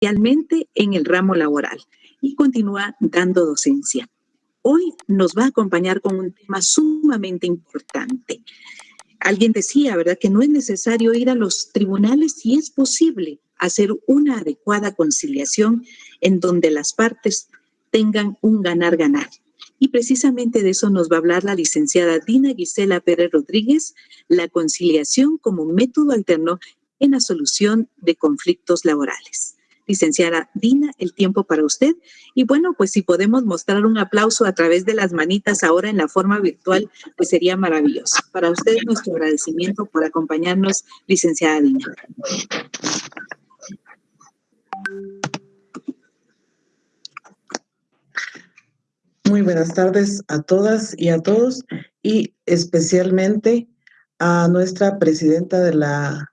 especialmente en el ramo laboral y continúa dando docencia. Hoy nos va a acompañar con un tema sumamente importante. Alguien decía, ¿verdad?, que no es necesario ir a los tribunales si es posible hacer una adecuada conciliación en donde las partes tengan un ganar-ganar. Y precisamente de eso nos va a hablar la licenciada Dina Gisela Pérez Rodríguez, la conciliación como método alterno en la solución de conflictos laborales. Licenciada Dina, el tiempo para usted. Y bueno, pues si podemos mostrar un aplauso a través de las manitas ahora en la forma virtual, pues sería maravilloso. Para usted nuestro agradecimiento por acompañarnos, licenciada Dina. Muy buenas tardes a todas y a todos y especialmente a nuestra presidenta de la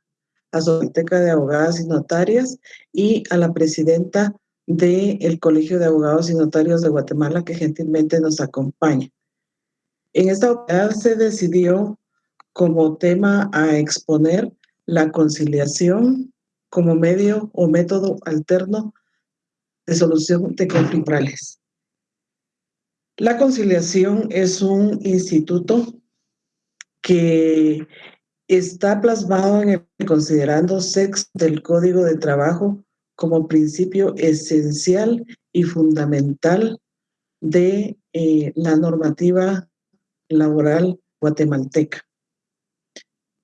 Asociación de Abogadas y Notarias y a la presidenta del Colegio de Abogados y Notarios de Guatemala que gentilmente nos acompaña. En esta oportunidad se decidió como tema a exponer la conciliación como medio o método alterno de solución de conflictos. La conciliación es un instituto que está plasmado en el considerando sexo del Código de Trabajo como principio esencial y fundamental de eh, la normativa laboral guatemalteca.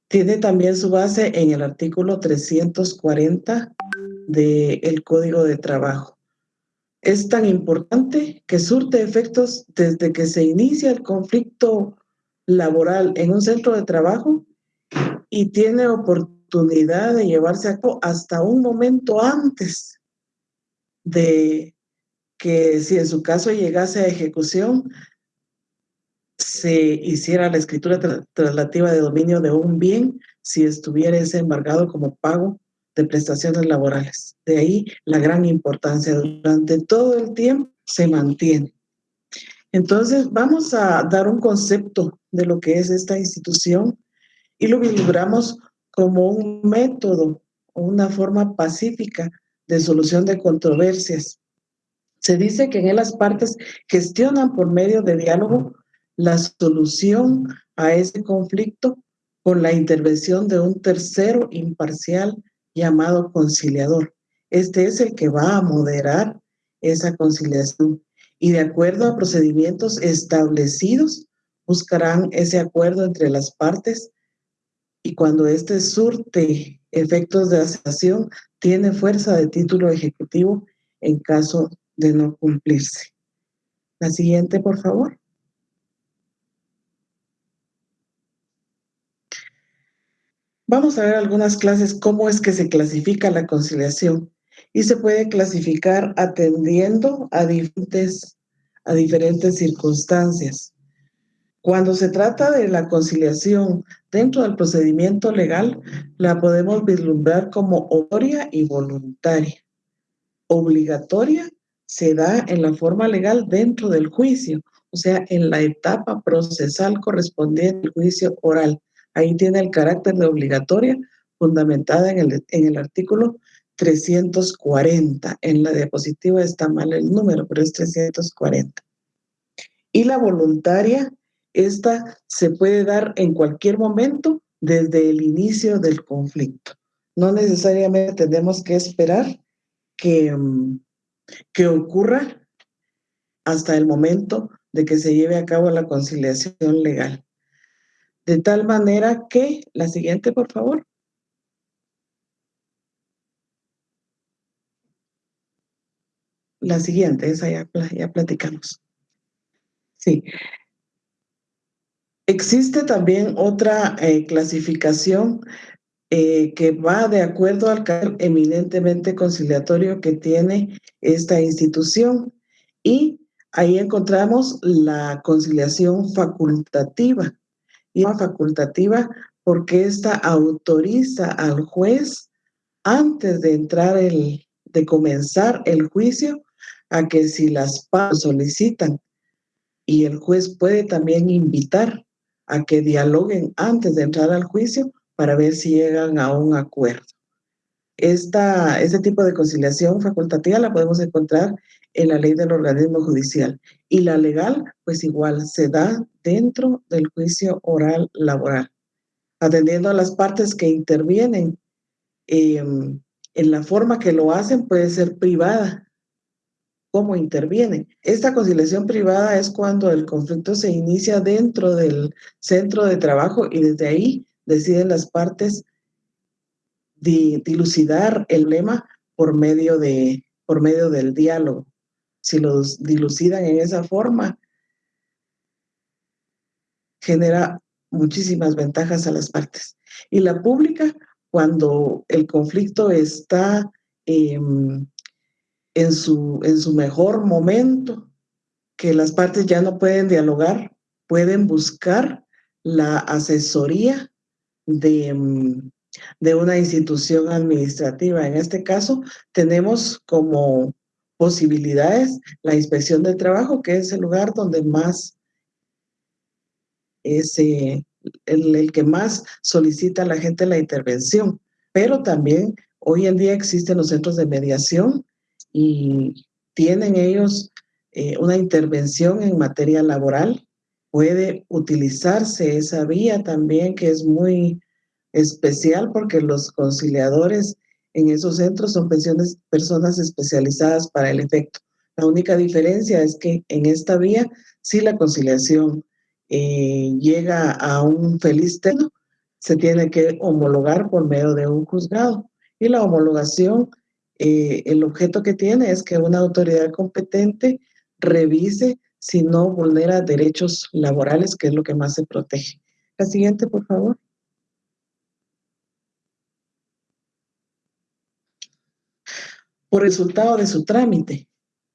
Tiene también su base en el artículo 340 del Código de Trabajo. Es tan importante que surte efectos desde que se inicia el conflicto laboral en un centro de trabajo y tiene oportunidad de llevarse a cabo hasta un momento antes de que si en su caso llegase a ejecución, se hiciera la escritura traslativa de dominio de un bien si estuviera ese embargado como pago de prestaciones laborales. De ahí la gran importancia. Durante todo el tiempo se mantiene. Entonces, vamos a dar un concepto de lo que es esta institución y lo vislumbramos como un método o una forma pacífica de solución de controversias. Se dice que en las partes gestionan por medio de diálogo la solución a ese conflicto con la intervención de un tercero imparcial llamado conciliador. Este es el que va a moderar esa conciliación y de acuerdo a procedimientos establecidos buscarán ese acuerdo entre las partes y cuando éste surte efectos de aceptación tiene fuerza de título ejecutivo en caso de no cumplirse. La siguiente, por favor. Vamos a ver algunas clases cómo es que se clasifica la conciliación y se puede clasificar atendiendo a diferentes, a diferentes circunstancias. Cuando se trata de la conciliación dentro del procedimiento legal, la podemos vislumbrar como obligatoria y voluntaria. Obligatoria se da en la forma legal dentro del juicio, o sea, en la etapa procesal correspondiente al juicio oral. Ahí tiene el carácter de obligatoria fundamentada en el, en el artículo 340. En la diapositiva está mal el número, pero es 340. Y la voluntaria, esta se puede dar en cualquier momento desde el inicio del conflicto. No necesariamente tenemos que esperar que, mm, que ocurra hasta el momento de que se lleve a cabo la conciliación legal. De tal manera que, la siguiente, por favor. La siguiente, esa ya, ya platicamos. Sí. Existe también otra eh, clasificación eh, que va de acuerdo al carácter eminentemente conciliatorio que tiene esta institución. Y ahí encontramos la conciliación facultativa. Y facultativa porque esta autoriza al juez antes de entrar el, de comenzar el juicio a que si las partes solicitan y el juez puede también invitar a que dialoguen antes de entrar al juicio para ver si llegan a un acuerdo. esta, este tipo de conciliación facultativa la podemos encontrar en la ley del organismo judicial. Y la legal, pues igual, se da dentro del juicio oral laboral, atendiendo a las partes que intervienen. Em, en la forma que lo hacen puede ser privada, cómo intervienen. Esta conciliación privada es cuando el conflicto se inicia dentro del centro de trabajo y desde ahí deciden las partes dilucidar el lema por medio, de, por medio del diálogo. Si los dilucidan en esa forma, genera muchísimas ventajas a las partes. Y la pública, cuando el conflicto está em, en, su, en su mejor momento, que las partes ya no pueden dialogar, pueden buscar la asesoría de, em, de una institución administrativa. En este caso, tenemos como posibilidades la inspección de trabajo, que es el lugar donde más es el, el, que más solicita a la gente la intervención. Pero también hoy en día existen los centros de mediación y tienen ellos eh, una intervención en materia laboral. Puede utilizarse esa vía también, que es muy especial porque los conciliadores en esos centros son pensiones, personas especializadas para el efecto. La única diferencia es que en esta vía, si la conciliación eh, llega a un feliz término, se tiene que homologar por medio de un juzgado. Y la homologación, eh, el objeto que tiene es que una autoridad competente revise si no vulnera derechos laborales, que es lo que más se protege. La siguiente, por favor. por resultado de su trámite.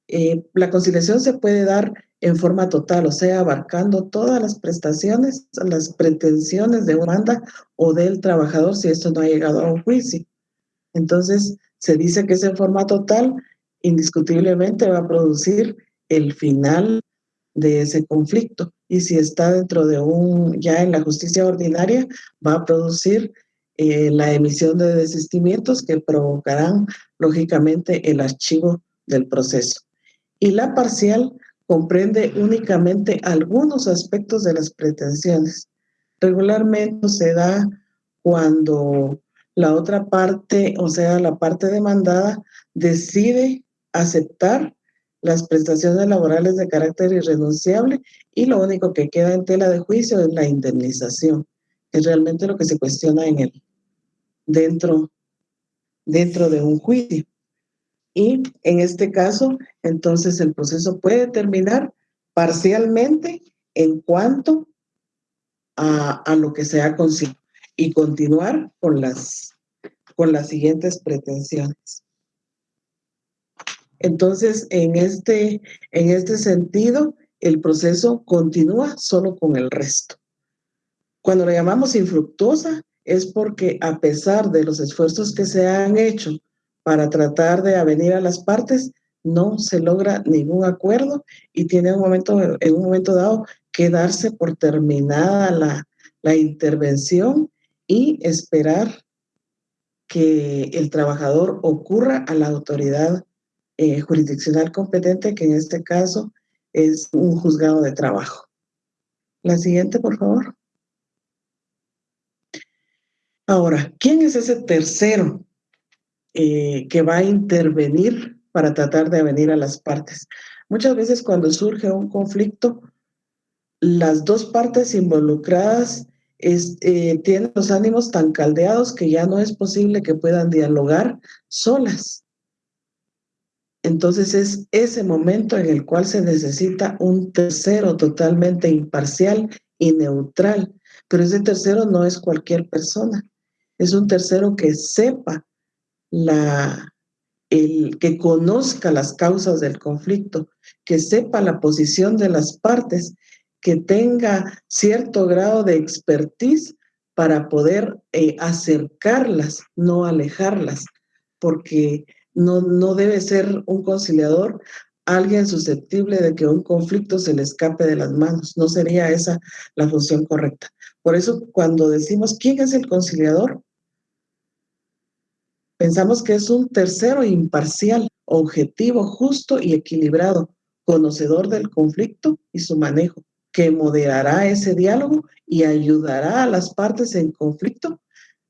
Eh, la conciliación se puede dar en forma total, o sea, abarcando todas las prestaciones, las pretensiones de una banda o del trabajador si esto no ha llegado a un juicio. Entonces, se dice que es en forma total, indiscutiblemente va a producir el final de ese conflicto. Y si está dentro de un, ya en la justicia ordinaria, va a producir eh, la emisión de desistimientos que provocarán lógicamente el archivo del proceso. Y la parcial comprende únicamente algunos aspectos de las pretensiones. Regularmente se da cuando la otra parte, o sea, la parte demandada, decide aceptar las prestaciones laborales de carácter irrenunciable y lo único que queda en tela de juicio es la indemnización, es realmente lo que se cuestiona en el, dentro, dentro de un juicio. Y en este caso, entonces el proceso puede terminar parcialmente en cuanto a, a lo que se ha conseguido y continuar con las, con las siguientes pretensiones. Entonces, en este, en este sentido, el proceso continúa solo con el resto. Cuando lo llamamos infructuosa, es porque a pesar de los esfuerzos que se han hecho para tratar de avenir a las partes, no se logra ningún acuerdo y tiene un momento, en un momento dado que darse por terminada la, la intervención y esperar que el trabajador ocurra a la autoridad eh, jurisdiccional competente, que en este caso es un juzgado de trabajo. La siguiente, por favor. Ahora, ¿quién es ese tercero eh, que va a intervenir para tratar de venir a las partes? Muchas veces cuando surge un conflicto, las dos partes involucradas eh, tienen los ánimos tan caldeados que ya no es posible que puedan dialogar solas. Entonces es ese momento en el cual se necesita un tercero totalmente imparcial y neutral, pero ese tercero no es cualquier persona es un tercero que sepa la, el que conozca las causas del conflicto, que sepa la posición de las partes, que tenga cierto grado de expertise para poder eh, acercarlas, no alejarlas, porque no, no debe ser un conciliador alguien susceptible de que un conflicto se le escape de las manos. No sería esa la función correcta. Por eso, cuando decimos quién es el conciliador, Pensamos que es un tercero imparcial, objetivo, justo y equilibrado, conocedor del conflicto y su manejo, que moderará ese diálogo y ayudará a las partes en conflicto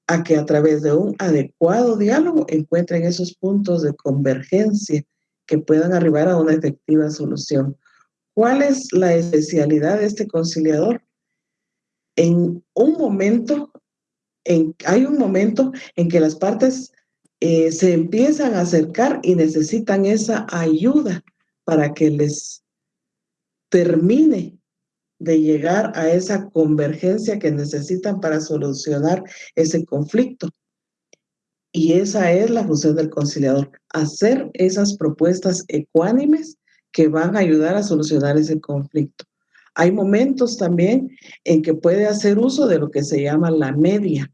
a que a través de un adecuado diálogo encuentren esos puntos de convergencia que puedan arribar a una efectiva solución. ¿Cuál es la especialidad de este conciliador? En un momento, en, hay un momento en que las partes eh, se empiezan a acercar y necesitan esa ayuda para que les termine de llegar a esa convergencia que necesitan para solucionar ese conflicto. Y esa es la función del conciliador, hacer esas propuestas ecuánimes que van a ayudar a solucionar ese conflicto. Hay momentos también en que puede hacer uso de lo que se llama la media.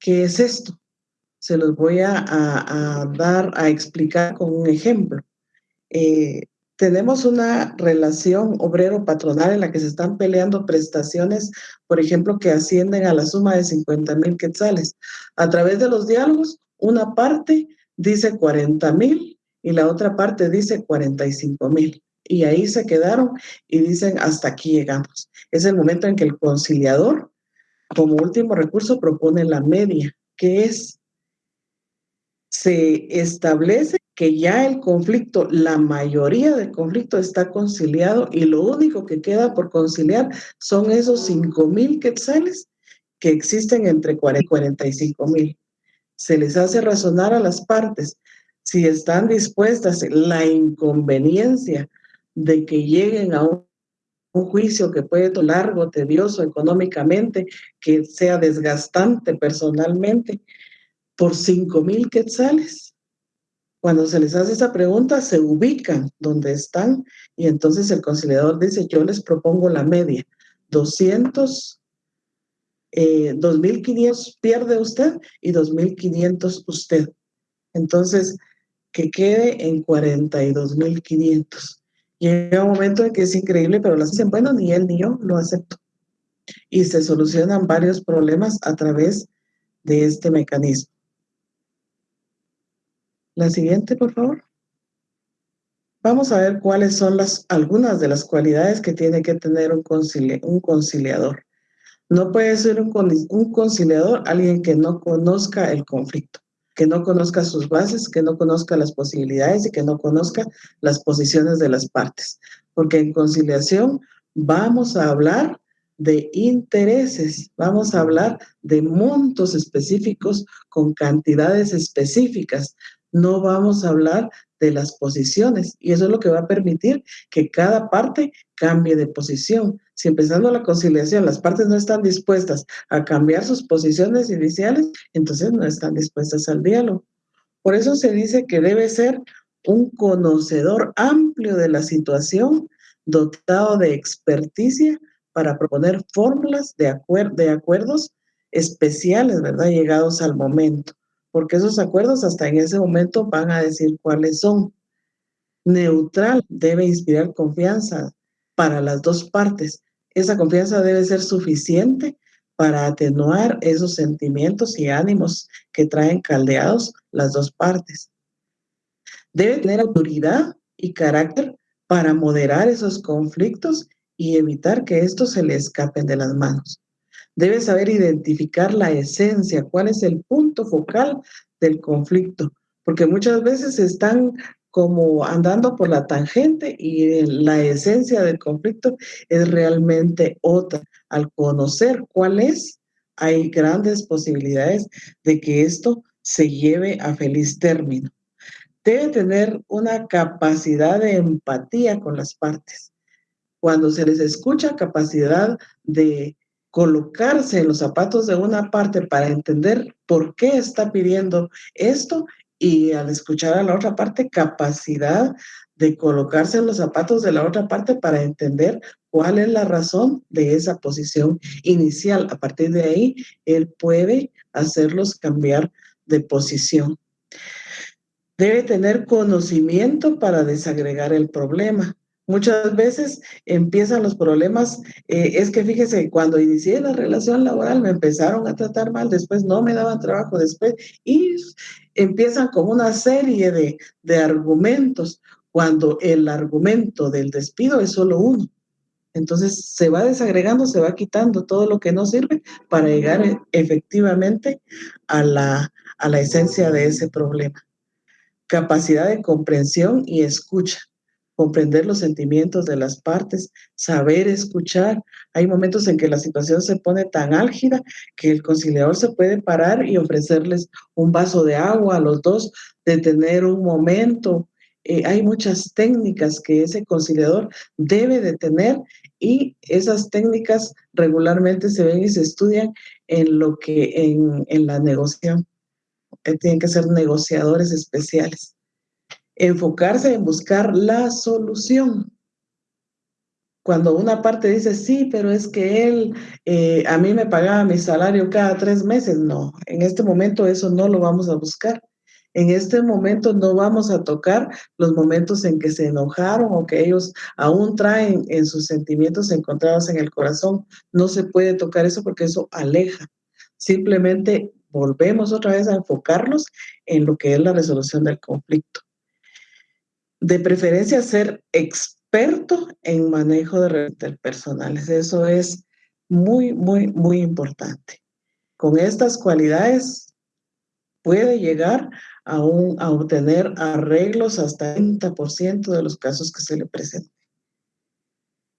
¿Qué es esto? se los voy a, dar, a explicar con un ejemplo. Eh, tenemos una relación obrero-patronal en la que se están peleando prestaciones, por ejemplo, que ascienden a la suma de 50 mil quetzales. A través de los diálogos, una parte dice 40 mil y la otra parte dice 45 mil. Y ahí se quedaron y dicen, hasta aquí llegamos. Es el momento en que el conciliador, como último recurso, propone la media, que es se establece que ya el conflicto, la mayoría del conflicto está conciliado y lo único que queda por conciliar son esos 5 mil quetzales que existen entre 40 y 45 mil. Se les hace razonar a las partes si están dispuestas la inconveniencia de que lleguen a un, un juicio que puede ser largo, tedioso económicamente, que sea desgastante personalmente, por cinco mil quetzales. Cuando se les hace esa pregunta, se ubican donde están y entonces el conciliador dice, yo les propongo la media, 200, eh, 2.500 pierde usted y 2.500 usted. Entonces, que quede en 42.500. Llega un momento en que es increíble, pero las dicen, bueno, ni él ni yo lo acepto. Y se solucionan varios problemas a través de este mecanismo. La siguiente, por favor. Vamos a ver cuáles son las, algunas de las cualidades que tiene que tener un, un conciliador. No puede ser un, un conciliador alguien que no conozca el conflicto, que no conozca sus bases, que no conozca las posibilidades y que no conozca las posiciones de las partes. Porque en conciliación vamos a hablar de intereses, vamos a hablar de montos específicos con cantidades específicas, no vamos a hablar de las posiciones y eso es lo que va a permitir que cada parte cambie de posición. Si empezando la conciliación las partes no están dispuestas a cambiar sus posiciones iniciales, entonces no están dispuestas al diálogo. Por eso se dice que debe ser un conocedor amplio de la situación, dotado de experticia para proponer fórmulas de, de acuerdos especiales, ¿verdad? Llegados al momento porque esos acuerdos hasta en ese momento van a decir cuáles son. Neutral debe inspirar confianza para las dos partes. Esa confianza debe ser suficiente para atenuar esos sentimientos y ánimos que traen caldeados las dos partes. Debe tener autoridad y carácter para moderar esos conflictos y evitar que estos se le escapen de las manos. Debe saber identificar la esencia, cuál es el punto focal del conflicto, porque muchas veces están como andando por la tangente y la esencia del conflicto es realmente otra. Al conocer cuál es, hay grandes posibilidades de que esto se lleve a feliz término. Debe tener una capacidad de empatía con las partes. Cuando se les escucha capacidad de colocarse en los zapatos de una parte para entender por qué está pidiendo esto y al escuchar a la otra parte, capacidad de colocarse en los zapatos de la otra parte para entender cuál es la razón de esa posición inicial. A partir de ahí, él puede hacerlos cambiar de posición. Debe tener conocimiento para desagregar el problema. Muchas veces empiezan los problemas, eh, es que fíjese, cuando inicié la relación laboral me empezaron a tratar mal, después no me daban trabajo, después, y empiezan con una serie de, de argumentos, cuando el argumento del despido es solo uno. Entonces se va desagregando, se va quitando todo lo que no sirve para llegar efectivamente a la, a la esencia de ese problema. Capacidad de comprensión y escucha comprender los sentimientos de las partes, saber escuchar. Hay momentos en que la situación se pone tan álgida que el conciliador se puede parar y ofrecerles un vaso de agua a los dos, detener un momento. Eh, hay muchas técnicas que ese conciliador debe de tener y esas técnicas regularmente se ven y se estudian en lo que en, en la negociación. Eh, tienen que ser negociadores especiales enfocarse en buscar la solución. Cuando una parte dice, sí, pero es que él, eh, a mí me pagaba mi salario cada tres meses, no, en este momento eso no lo vamos a buscar. En este momento no vamos a tocar los momentos en que se enojaron o que ellos aún traen en sus sentimientos encontrados en el corazón. No se puede tocar eso porque eso aleja. Simplemente volvemos otra vez a enfocarnos en lo que es la resolución del conflicto de preferencia ser experto en manejo de redes personales. Eso es muy, muy, muy importante. Con estas cualidades puede llegar a, un, a obtener arreglos hasta el 30% de los casos que se le presenten.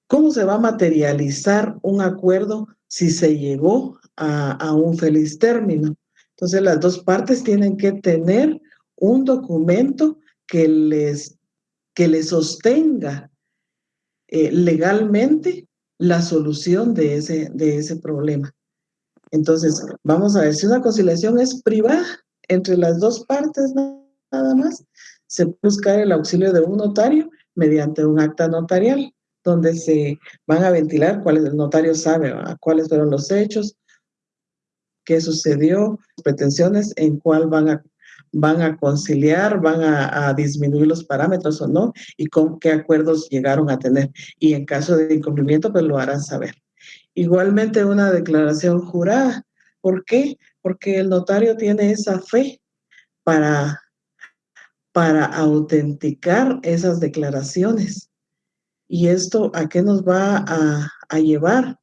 ¿Cómo se va a materializar un acuerdo si se llegó a, a un feliz término? Entonces las dos partes tienen que tener un documento que les que le sostenga eh, legalmente la solución de ese, de ese problema. Entonces, vamos a ver, si una conciliación es privada entre las dos partes nada más, se busca el auxilio de un notario mediante un acta notarial, donde se van a ventilar cuáles el notario sabe cuáles fueron los hechos, qué sucedió, pretensiones, en cuál van a van a conciliar, van a, disminuir los parámetros o no, y con qué acuerdos llegaron a tener. Y en caso de incumplimiento, pues lo harán saber. Igualmente una declaración jurada. ¿Por qué? Porque el notario tiene esa fe para, para autenticar esas declaraciones. ¿Y esto a qué nos va a, a llevar?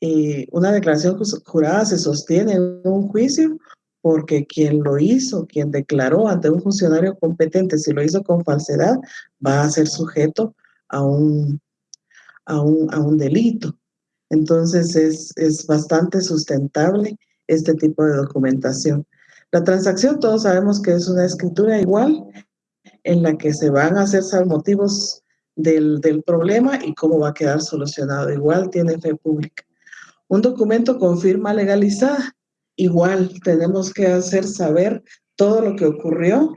Eh, una declaración jurada se sostiene en un juicio porque quien lo hizo, quien declaró ante un funcionario competente, si lo hizo con falsedad, va a ser sujeto a un, a un, delito. Entonces es, es bastante sustentable este tipo de documentación. La transacción, todos sabemos que es una escritura igual en la que se van a hacer motivos del, del problema y cómo va a quedar solucionado. Igual tiene fe pública. Un documento con firma legalizada Igual tenemos que hacer saber todo lo que ocurrió,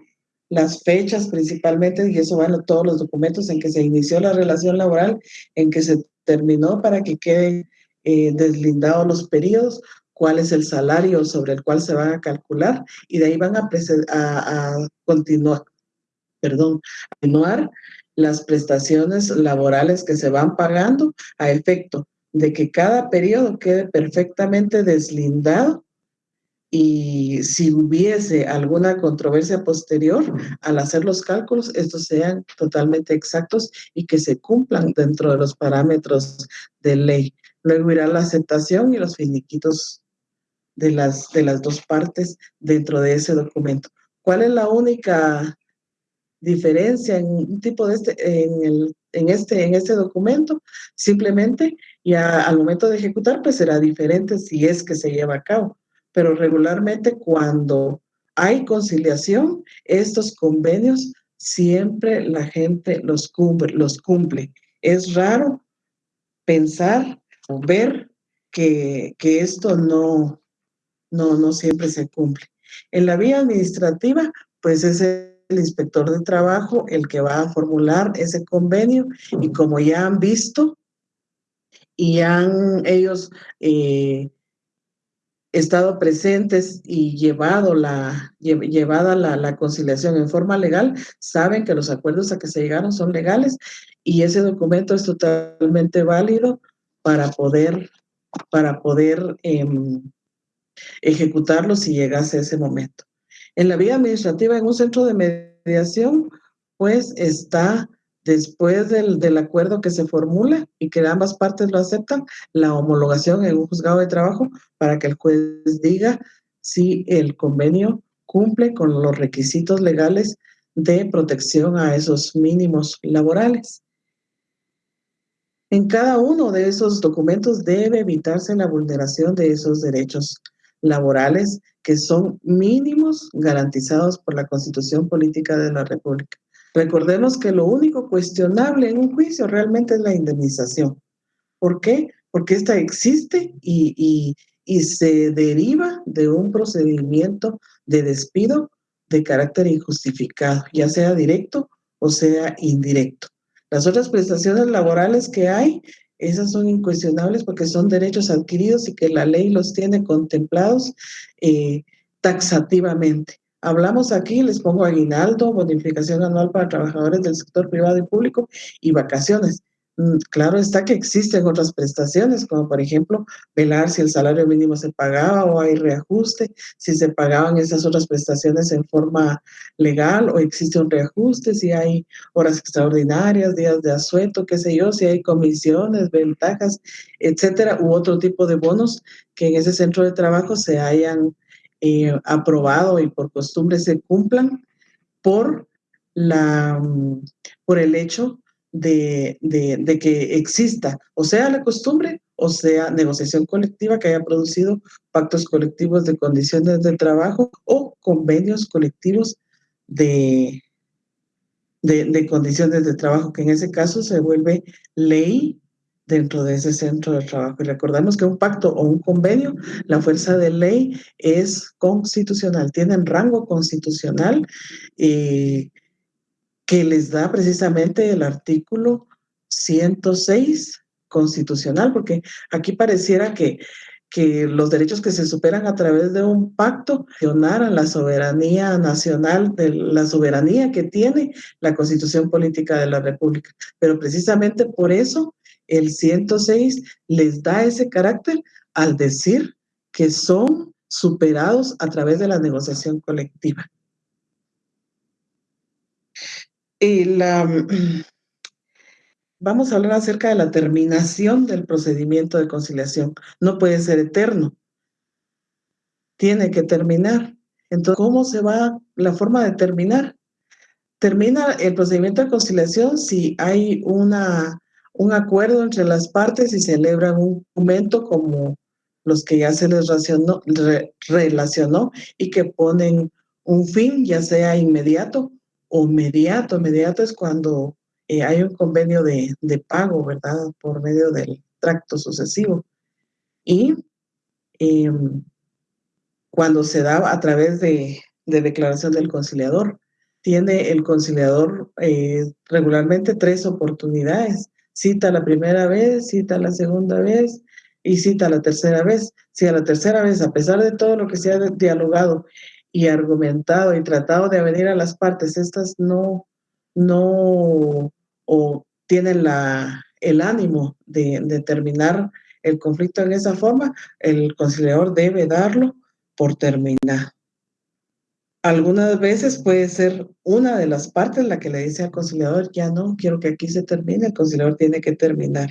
las fechas principalmente, y eso van todos los documentos en que se inició la relación laboral, en que se terminó para que queden eh, deslindados los periodos, cuál es el salario sobre el cual se van a calcular, y de ahí van a, continuar, perdón, a continuar las prestaciones laborales que se van pagando a efecto de que cada periodo quede perfectamente deslindado y si hubiese alguna controversia posterior, al hacer los cálculos, estos sean totalmente exactos y que se cumplan dentro de los parámetros de ley. Luego irá la aceptación y los finiquitos de las, de las dos partes dentro de ese documento. ¿Cuál es la única diferencia en un tipo de este, en, el, en, este, en este documento? Simplemente, ya al momento de ejecutar, pues será diferente si es que se lleva a cabo pero regularmente cuando hay conciliación, estos convenios siempre la gente los cumple. Los cumple. Es raro pensar o ver que, que esto no, no, no siempre se cumple. En la vía administrativa, pues es el inspector de trabajo el que va a formular ese convenio y como ya han visto y han ellos eh, estado presentes y llevado la, llevada la, conciliación en forma legal, saben que los acuerdos a que se llegaron son legales y ese documento es totalmente válido para poder, para poder em, ejecutarlo si llegase ese momento. En la vía administrativa, en un centro de mediación, pues está después del, acuerdo que se formula y que ambas partes lo aceptan, la homologación en un juzgado de trabajo para que el juez diga si el convenio cumple con los requisitos legales de protección a esos mínimos laborales. En cada uno de esos documentos debe evitarse la vulneración de esos derechos laborales que son mínimos garantizados por la Constitución Política de la República. Recordemos que lo único cuestionable en un juicio realmente es la indemnización. ¿Por qué? Porque esta existe y, se deriva de un procedimiento de despido de carácter injustificado, ya sea directo o sea indirecto. Las otras prestaciones laborales que hay, esas son incuestionables porque son derechos adquiridos y que la ley los tiene contemplados eh, taxativamente. Hablamos aquí, les pongo aguinaldo, bonificación anual para trabajadores del sector privado y público y vacaciones. Mm, claro está que existen otras prestaciones, como por ejemplo, velar si el salario mínimo se pagaba o hay reajuste, si se pagaban esas otras prestaciones en forma legal o existe un reajuste, si hay horas extraordinarias, días de asueto, qué sé yo, si hay comisiones, ventajas, etcétera, u otro tipo de bonos que en ese centro de trabajo se hayan eh, aprobado y por costumbre se cumplan por, la, por el hecho de, de, que exista, o sea, la costumbre, o sea, negociación colectiva que haya producido pactos colectivos de condiciones de trabajo o convenios colectivos de, de, de condiciones de trabajo, que en ese caso se vuelve ley dentro de ese centro de trabajo. Y recordamos que un pacto o un convenio, la fuerza de ley es constitucional, tienen rango constitucional eh, que les da precisamente el artículo 106 constitucional, porque aquí pareciera que, que los derechos que se superan a través de un pacto a la soberanía nacional, de la soberanía que tiene la constitución política de la república. Pero precisamente por eso el 106 les da ese carácter al decir que son superados a través de la negociación colectiva. Y la, vamos a hablar acerca de la terminación del procedimiento de conciliación. No puede ser eterno. Tiene que terminar. Entonces, ¿cómo se va la forma de terminar? Termina el procedimiento de conciliación si hay una un acuerdo entre las partes y celebran un documento como los que ya se les relacionó y que ponen un fin, ya sea inmediato o mediato. Mediato es cuando eh, hay un convenio de, pago, ¿verdad? Por medio del tracto sucesivo. Y em, cuando se da a través de, declaración del conciliador, tiene el conciliador eh, regularmente tres oportunidades cita la primera vez, cita la segunda vez y cita la tercera vez. Si a la tercera vez, a pesar de todo lo que se ha dialogado y argumentado y tratado de venir a las partes, estas no, no o tienen la, el ánimo de, de terminar el conflicto en esa forma, el conciliador debe darlo por terminado. Algunas veces puede ser una de las partes la que le dice al conciliador, ya no, quiero que aquí se termine, el conciliador tiene que terminar.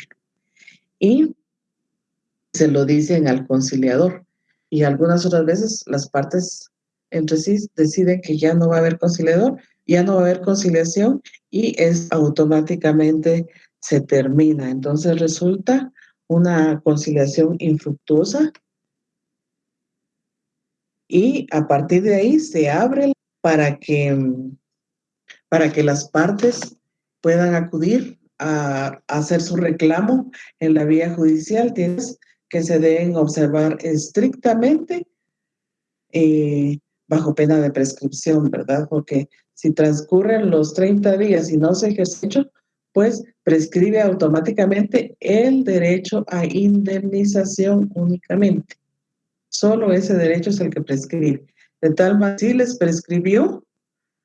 Y se lo dicen al conciliador. Y algunas otras veces las partes entre sí deciden que ya no va a haber conciliador, ya no va a haber conciliación y es automáticamente se termina. Entonces resulta una conciliación infructuosa y a partir de ahí se abre para que, para que las partes puedan acudir a, hacer su reclamo en la vía judicial. Tienes que se deben observar estrictamente eh, bajo pena de prescripción, ¿verdad? Porque si transcurren los 30 días y no se ejerce pues prescribe automáticamente el derecho a indemnización únicamente Solo ese derecho es el que prescribe. De tal manera, si les prescribió,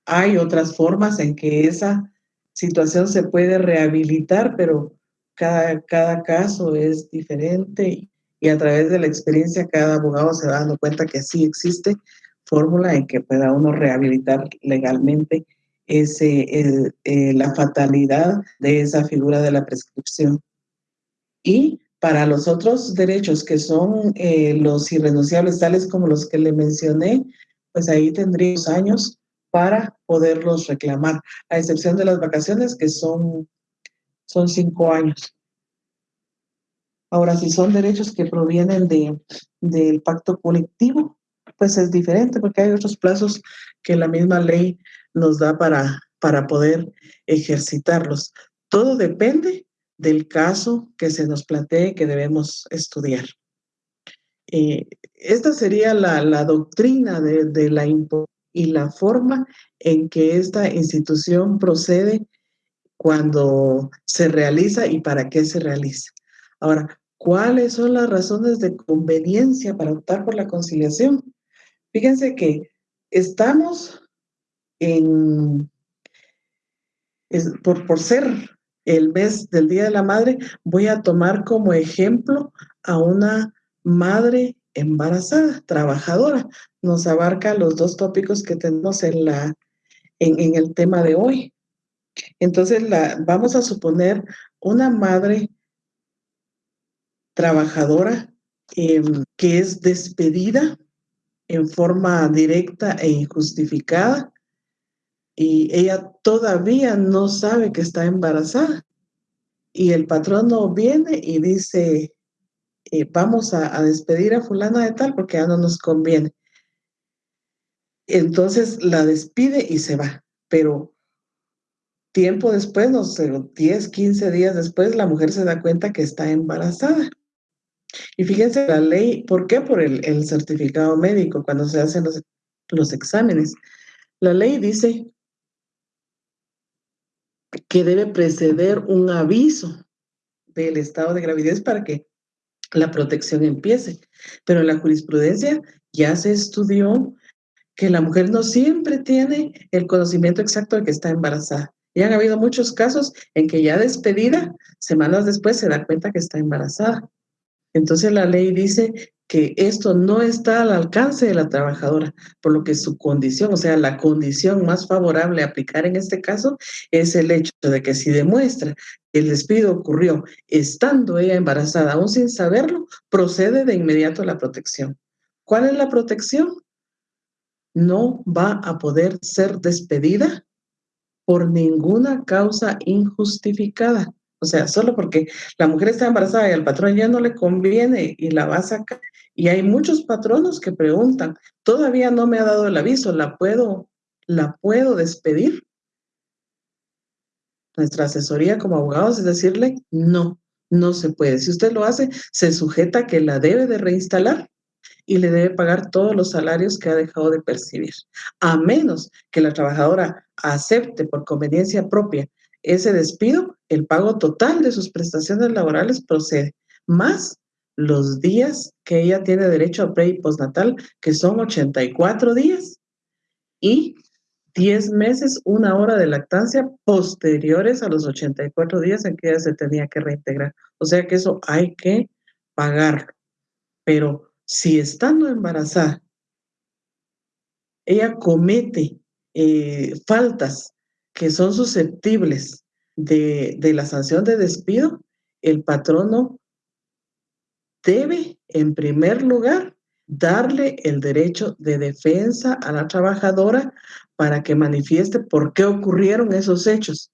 hay otras formas en que esa situación se puede rehabilitar, pero cada, cada caso es diferente y a través de la experiencia cada abogado se va dando cuenta que sí existe fórmula en que pueda uno rehabilitar legalmente ese, eh, la fatalidad de esa figura de la prescripción. Y para los otros derechos que son eh, los irrenunciables, tales como los que le mencioné, pues ahí tendríamos años para poderlos reclamar, a excepción de las vacaciones que son, son cinco años. Ahora, si son derechos que provienen de, del pacto colectivo, pues es diferente porque hay otros plazos que la misma ley nos da para, para poder ejercitarlos. Todo depende del caso que se nos plantee que debemos estudiar. Eh, esta sería la, la doctrina de, de la y la forma en que esta institución procede cuando se realiza y para qué se realiza. Ahora, ¿cuáles son las razones de conveniencia para optar por la conciliación? Fíjense que estamos en, por, por ser el mes del Día de la Madre, voy a tomar como ejemplo a una madre embarazada, trabajadora. Nos abarca los dos tópicos que tenemos en, la, en, el tema de hoy. Entonces, vamos a suponer una madre trabajadora em, que es despedida en forma directa e injustificada y ella todavía no sabe que está embarazada. Y el patrono viene y dice, eh, vamos a, despedir a fulana de tal porque ya no nos conviene. Entonces la despide y se va, pero tiempo después, no sé, 10, 15 días después, la mujer se da cuenta que está embarazada. Y fíjense la ley, ¿por qué? Por el, certificado médico, cuando se hacen los, los exámenes. La ley dice que debe preceder un aviso del estado de gravidez para que la protección empiece. Pero en la jurisprudencia ya se estudió que la mujer no siempre tiene el conocimiento exacto de que está embarazada. Y han habido muchos casos en que ya despedida, semanas después se da cuenta que está embarazada. Entonces la ley dice que esto no está al alcance de la trabajadora, por lo que su condición, o sea, la condición más favorable a aplicar en este caso es el hecho de que si demuestra que el despido ocurrió estando ella embarazada, aún sin saberlo, procede de inmediato a la protección. ¿Cuál es la protección? No va a poder ser despedida por ninguna causa injustificada. O sea, solo porque la mujer está embarazada y al patrón ya no le conviene y la va a sacar. Y hay muchos patronos que preguntan, todavía no me ha dado el aviso, ¿la puedo, la puedo despedir? Nuestra asesoría como abogados es decirle, no, no se puede. Si usted lo hace, se sujeta a que la debe de reinstalar y le debe pagar todos los salarios que ha dejado de percibir, a menos que la trabajadora acepte por conveniencia propia ese despido, el pago total de sus prestaciones laborales procede, más los días que ella tiene derecho a pre y postnatal, que son 84 días, y 10 meses, una hora de lactancia posteriores a los 84 días en que ella se tenía que reintegrar. O sea que eso hay que pagarlo. Pero si estando embarazada, ella comete eh, faltas que son susceptibles de, la sanción de despido, el patrono debe, en primer lugar, darle el derecho de defensa a la trabajadora para que manifieste por qué ocurrieron esos hechos.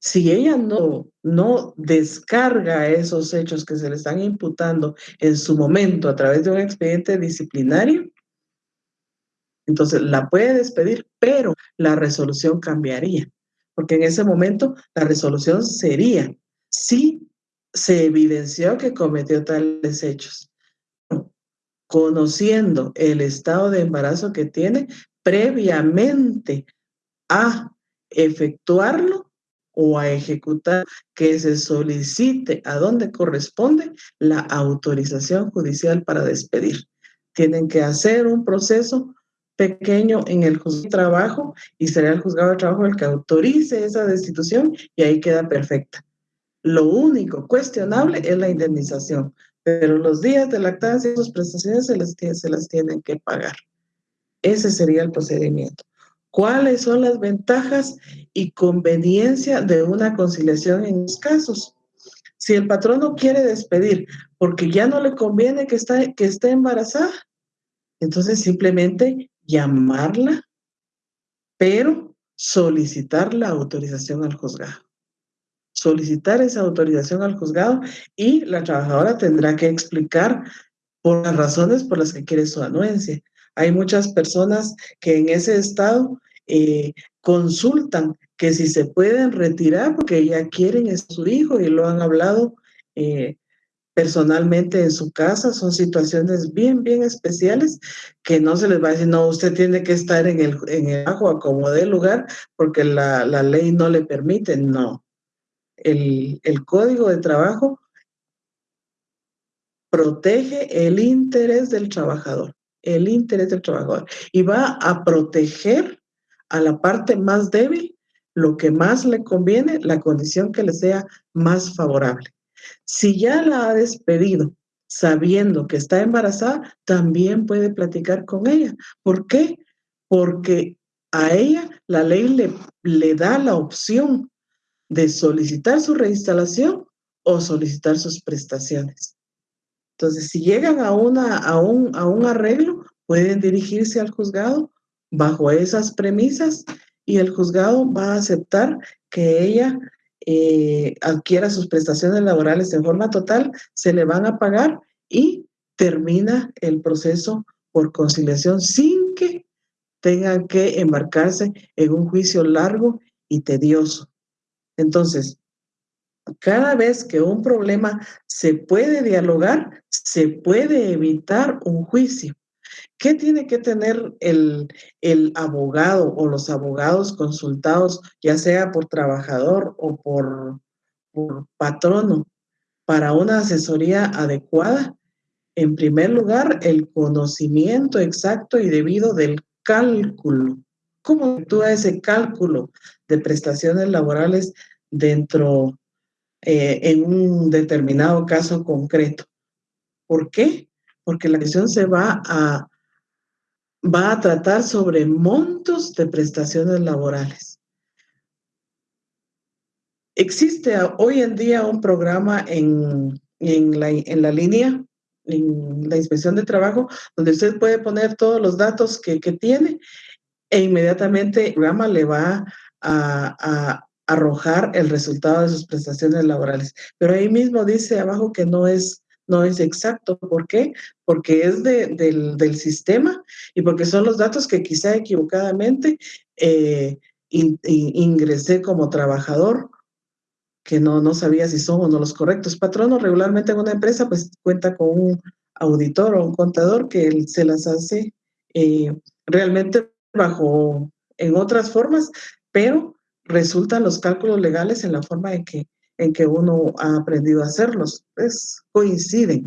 Si ella no, no descarga esos hechos que se le están imputando en su momento a través de un expediente disciplinario, entonces la puede despedir, pero la resolución cambiaría, porque en ese momento la resolución sería si se evidenció que cometió tales hechos. Conociendo el estado de embarazo que tiene previamente a efectuarlo o a ejecutar que se solicite a donde corresponde la autorización judicial para despedir. tienen que hacer un proceso pequeño en el juzgado de trabajo y será el juzgado de trabajo el que autorice esa destitución y ahí queda perfecta. Lo único cuestionable es la indemnización, pero los días de lactancia y sus prestaciones se, les, se las tienen que pagar. Ese sería el procedimiento. ¿Cuáles son las ventajas y conveniencia de una conciliación en los casos? Si el patrón no quiere despedir porque ya no le conviene que, está, que esté embarazada, entonces simplemente llamarla, pero solicitar la autorización al juzgado. Solicitar esa autorización al juzgado y la trabajadora tendrá que explicar por las razones por las que quiere su anuencia. Hay muchas personas que en ese estado eh, consultan que si se pueden retirar porque ya quieren a su hijo y lo han hablado eh, personalmente en su casa, son situaciones bien, bien especiales que no se les va a decir, no, usted tiene que estar en el, en el agua como de lugar porque la, la, ley no le permite, no. El, el código de trabajo protege el interés del trabajador, el interés del trabajador y va a proteger a la parte más débil lo que más le conviene, la condición que le sea más favorable. Si ya la ha despedido sabiendo que está embarazada, también puede platicar con ella. ¿Por qué? Porque a ella la ley le, le da la opción de solicitar su reinstalación o solicitar sus prestaciones. Entonces, si llegan a, una, a, un, a un arreglo, pueden dirigirse al juzgado bajo esas premisas y el juzgado va a aceptar que ella eh, adquiera sus prestaciones laborales en forma total, se le van a pagar y termina el proceso por conciliación sin que tengan que embarcarse en un juicio largo y tedioso. Entonces, cada vez que un problema se puede dialogar, se puede evitar un juicio. ¿Qué tiene que tener el, el, abogado o los abogados consultados, ya sea por trabajador o por, por patrono, para una asesoría adecuada? En primer lugar, el conocimiento exacto y debido del cálculo. ¿Cómo actúa ese cálculo de prestaciones laborales dentro eh, en un determinado caso concreto? ¿Por qué? Porque la decisión se va a va a tratar sobre montos de prestaciones laborales. Existe hoy en día un programa en, en, la, en la línea, en la inspección de trabajo, donde usted puede poner todos los datos que, que tiene e inmediatamente el programa le va a arrojar el resultado de sus prestaciones laborales. Pero ahí mismo dice abajo que no es no es exacto. ¿Por qué? Porque es del, sistema y porque son los datos que quizá equivocadamente eh, ingresé como trabajador que no, no sabía si son o no los correctos. Patrono regularmente en una empresa pues cuenta con un auditor o un contador que se las hace eh, realmente bajo en otras formas, pero resultan los cálculos legales en la forma en que en que uno ha aprendido a hacerlos. Pues coinciden,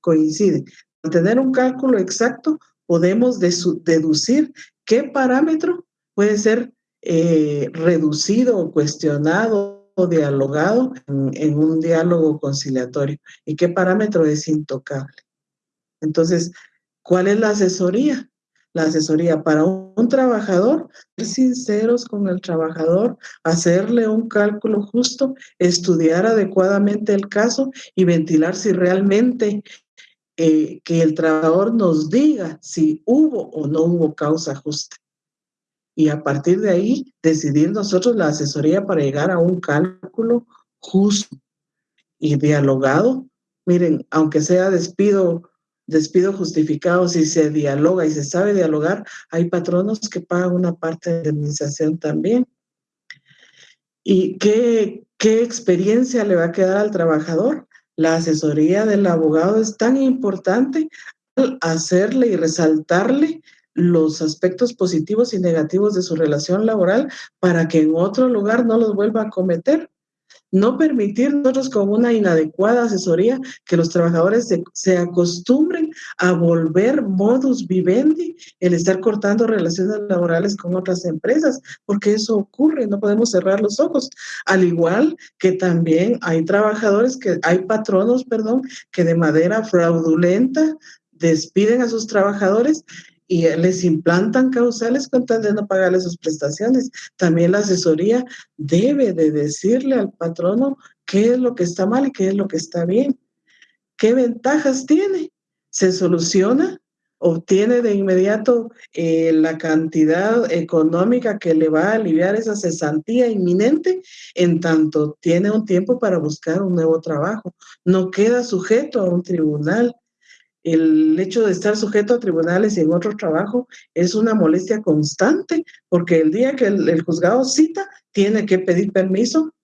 coinciden. Al tener un cálculo exacto, podemos deducir qué parámetro puede ser eh, reducido cuestionado o dialogado en, un diálogo conciliatorio y qué parámetro es intocable. Entonces, ¿cuál es la asesoría? La asesoría para un, trabajador, ser sinceros con el trabajador, hacerle un cálculo justo, estudiar adecuadamente el caso y ventilar si realmente eh, que el trabajador nos diga si hubo o no hubo causa justa. Y a partir de ahí, decidir nosotros la asesoría para llegar a un cálculo justo y dialogado. Miren, aunque sea despido despido justificado, si se dialoga y se sabe dialogar, hay patronos que pagan una parte de indemnización también. ¿Y qué, qué experiencia le va a quedar al trabajador? La asesoría del abogado es tan importante al hacerle y resaltarle los aspectos positivos y negativos de su relación laboral para que en otro lugar no los vuelva a cometer. No permitir nosotros con una inadecuada asesoría que los trabajadores se, acostumbren a volver modus vivendi el estar cortando relaciones laborales con otras empresas, porque eso ocurre, no podemos cerrar los ojos. Al igual que también hay trabajadores que, hay patronos, perdón, que de manera fraudulenta despiden a sus trabajadores y les implantan causales con tal de no pagarle sus prestaciones. También la asesoría debe de decirle al patrono qué es lo que está mal y qué es lo que está bien. ¿Qué ventajas tiene? Se soluciona, obtiene de inmediato eh, la cantidad económica que le va a aliviar esa cesantía inminente, en tanto tiene un tiempo para buscar un nuevo trabajo. No queda sujeto a un tribunal el hecho de estar sujeto a tribunales y en otro trabajo es una molestia constante, porque el día que el, juzgado cita, tiene que pedir permiso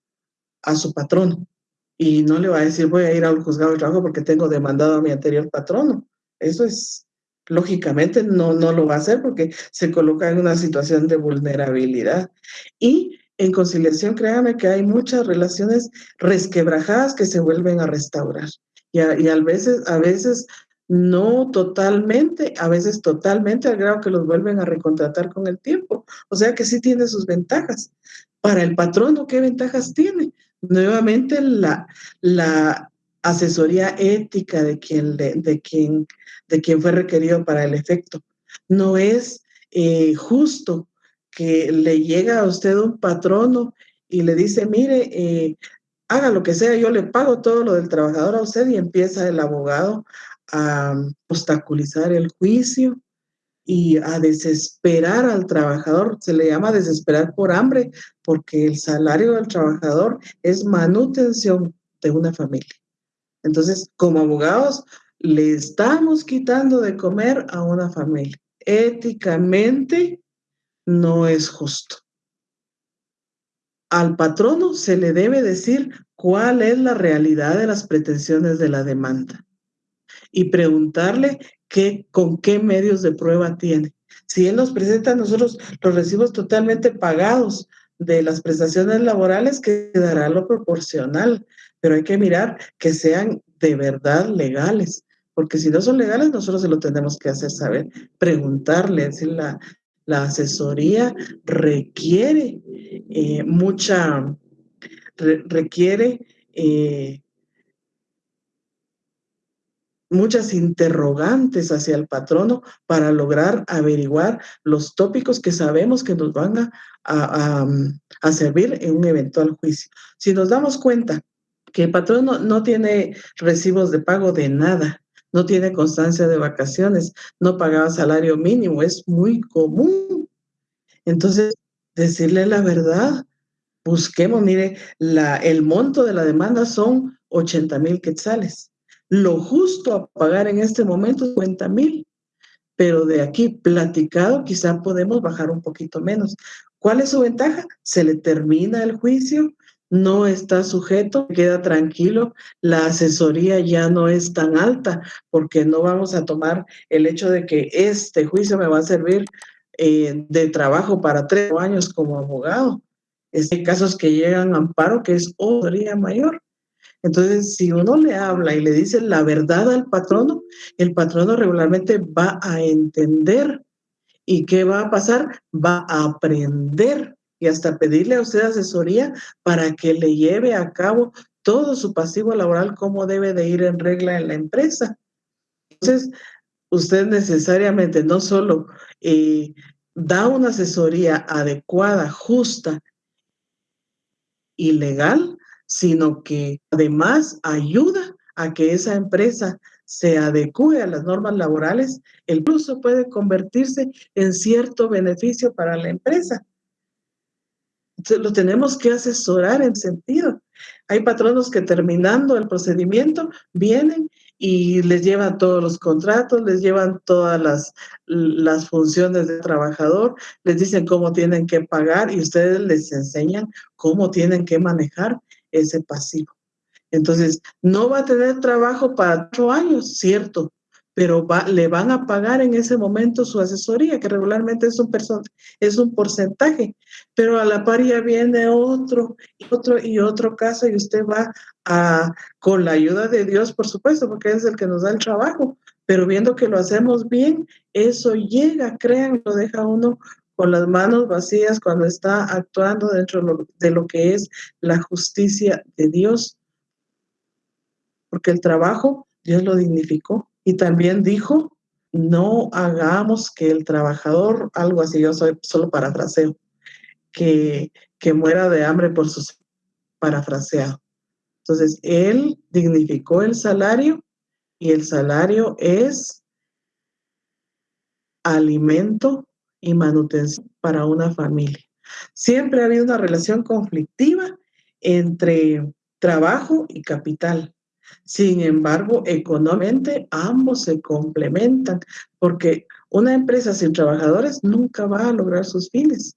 a su patrono. Y no le va a decir, voy a ir al juzgado de trabajo porque tengo demandado a mi anterior patrono. Eso es, lógicamente, no, no lo va a hacer porque se coloca en una situación de vulnerabilidad. Y en conciliación, créame que hay muchas relaciones resquebrajadas que se vuelven a restaurar. Y a, y a veces, a veces no totalmente, a veces totalmente al grado que los vuelven a recontratar con el tiempo. O sea que sí tiene sus ventajas. Para el patrono, ¿qué ventajas tiene? Nuevamente la, la asesoría ética de quien, de, quien, de quien fue requerido para el efecto. No es eh, justo que le llega a usted un patrono y le dice, mire, eh, haga lo que sea, yo le pago todo lo del trabajador a usted y empieza el abogado a obstaculizar el juicio y a desesperar al trabajador. Se le llama desesperar por hambre porque el salario del trabajador es manutención de una familia. Entonces, como abogados, le estamos quitando de comer a una familia. Éticamente no es justo. Al patrono se le debe decir cuál es la realidad de las pretensiones de la demanda y preguntarle qué, con qué medios de prueba tiene. Si él nos presenta nosotros los recibos totalmente pagados de las prestaciones laborales, quedará lo proporcional, pero hay que mirar que sean de verdad legales, porque si no son legales, nosotros se lo tenemos que hacer saber, preguntarle, decir, la, la asesoría requiere eh, mucha, requiere eh, muchas interrogantes hacia el patrono para lograr averiguar los tópicos que sabemos que nos van a, a, servir en un eventual juicio. Si nos damos cuenta que el patrono no tiene recibos de pago de nada, no tiene constancia de vacaciones, no pagaba salario mínimo, es muy común. Entonces, decirle la verdad, busquemos, mire, la, el monto de la demanda son 80 mil quetzales lo justo a pagar en este momento es 50 mil, pero de aquí platicado quizá podemos bajar un poquito menos. ¿Cuál es su ventaja? Se le termina el juicio, no está sujeto, queda tranquilo, la asesoría ya no es tan alta porque no vamos a tomar el hecho de que este juicio me va a servir eh, de trabajo para tres años como abogado. Hay casos que llegan a amparo que es otra mayor. Entonces, si uno le habla y le dice la verdad al patrono, el patrono regularmente va a entender. ¿Y qué va a pasar? Va a aprender y hasta pedirle a usted asesoría para que le lleve a cabo todo su pasivo laboral, cómo debe de ir en regla en la empresa. Entonces, usted necesariamente no solo eh, da una asesoría adecuada, justa y legal, sino que además ayuda a que esa empresa se adecue a las normas laborales, incluso puede convertirse en cierto beneficio para la empresa. Lo tenemos que asesorar en sentido. Hay patronos que terminando el procedimiento vienen y les llevan todos los contratos, les llevan todas las, las funciones del trabajador, les dicen cómo tienen que pagar y ustedes les enseñan cómo tienen que manejar ese pasivo. Entonces, no va a tener trabajo para ocho años, cierto, pero va, le van a pagar en ese momento su asesoría, que regularmente es un, es un porcentaje, pero a la par ya viene otro, otro y otro caso y usted va a, con la ayuda de Dios, por supuesto, porque es el que nos da el trabajo, pero viendo que lo hacemos bien, eso llega, crean, lo deja uno con las manos vacías cuando está actuando dentro de lo que es la justicia de Dios. Porque el trabajo, Dios lo dignificó. Y también dijo, no hagamos que el trabajador, algo así, yo soy solo parafraseo, que, que muera de hambre por sus parafraseado. Entonces, él dignificó el salario y el salario es alimento y manutención para una familia. Siempre ha habido una relación conflictiva entre trabajo y capital. Sin embargo, económicamente ambos se complementan porque una empresa sin trabajadores nunca va a lograr sus fines.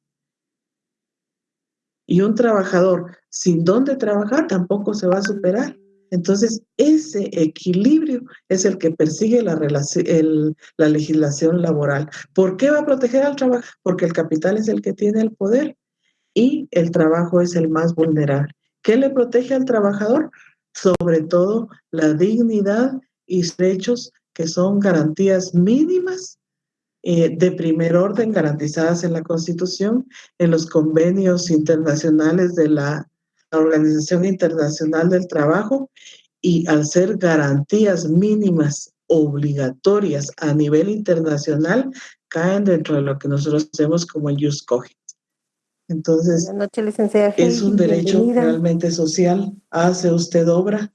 Y un trabajador sin dónde trabajar tampoco se va a superar. Entonces, ese equilibrio es el que persigue la, la legislación laboral. ¿Por qué va a proteger al trabajo? Porque el capital es el que tiene el poder y el trabajo es el más vulnerable. ¿Qué le protege al trabajador? Sobre todo la dignidad y derechos que son garantías mínimas eh, de primer orden garantizadas en la Constitución, en los convenios internacionales de la Organización Internacional del Trabajo y al ser garantías mínimas obligatorias a nivel internacional, caen dentro de lo que nosotros hacemos como el Just Entonces, es un derecho realmente social. Hace usted obra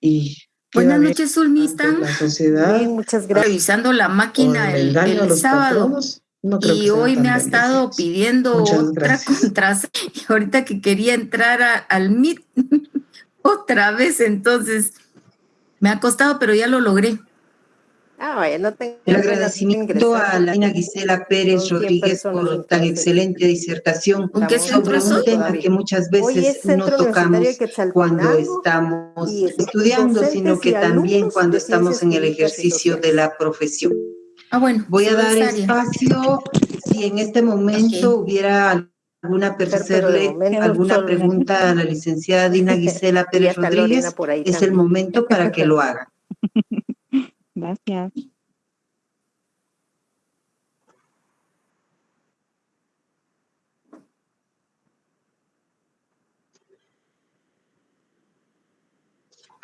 y Buenas noches, Zulmista. La sociedad. muchas gracias. Revisando la máquina el, el sábado. Y hoy me ha estado pidiendo otra contraseña. Y ahorita que quería entrar al Meet otra vez, entonces me ha costado, pero ya lo logré. Ah, vaya, no tengo El agradecimiento a la Ina Gisela Pérez Rodríguez por tan excelente disertación sobre un tema que muchas veces no tocamos cuando estamos estudiando, sino que también cuando estamos en el ejercicio de la profesión. Ah, bueno. Voy a dar espacio si en este momento hubiera alguna alguna pregunta a la licenciada Dina Gisela Pérez Rodríguez, es el momento para que lo haga. Gracias.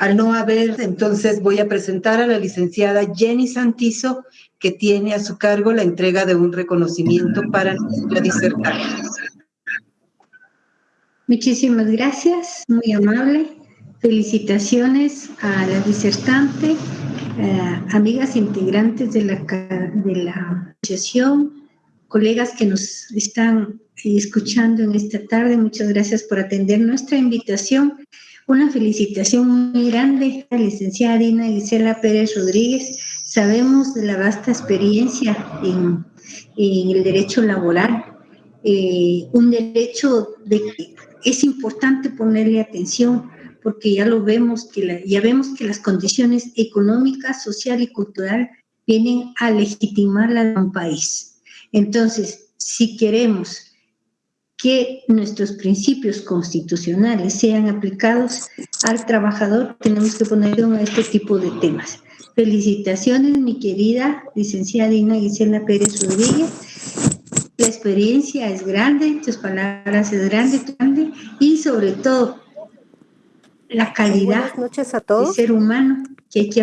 Al no haber, entonces voy a presentar a la licenciada Jenny Santizo, que tiene a su cargo la entrega de un reconocimiento para nuestra disertación. Muchísimas gracias, muy amable. Felicitaciones a la disertante eh, amigas integrantes de la, de la asociación, colegas que nos están escuchando en esta tarde, muchas gracias por atender nuestra invitación. Una felicitación muy grande a la licenciada Dina Gisela Pérez Rodríguez. Sabemos de la vasta experiencia en, el derecho laboral, eh, un derecho de que es importante ponerle atención porque ya lo vemos, que ya vemos que las condiciones económicas, social y cultural vienen a legitimar a un país. Entonces, si queremos que nuestros principios constitucionales sean aplicados al trabajador, tenemos que poner a este tipo de temas. Felicitaciones, mi querida licenciada Ina Gisela Pérez Rodríguez. La experiencia es grande, tus palabras es grande, grande y sobre todo la calidad noches a todos. de ser humano que hay que